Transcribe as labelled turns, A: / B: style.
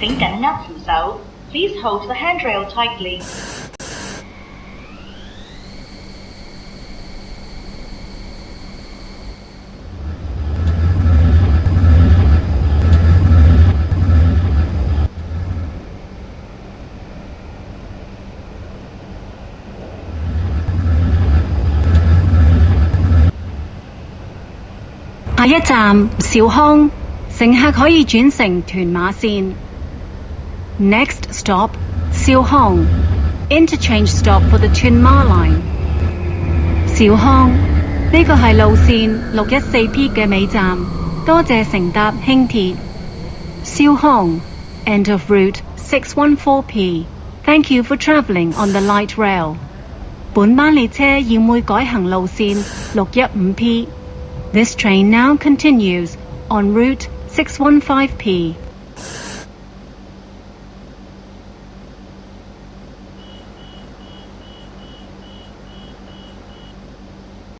A: 請緊握扶手。Please hold the handrail tightly.
B: 下一站，兆康。乘客可以轉乘屯馬線。Next stop, Hong Interchange stop for the Chin Ma Line. Siuhong，呢個係路線六一四 P 嘅尾站，多謝乘搭輕鐵。Siuhong, end of route 614P. Thank you for travelling on the light rail. P. This train now continues on route 615P.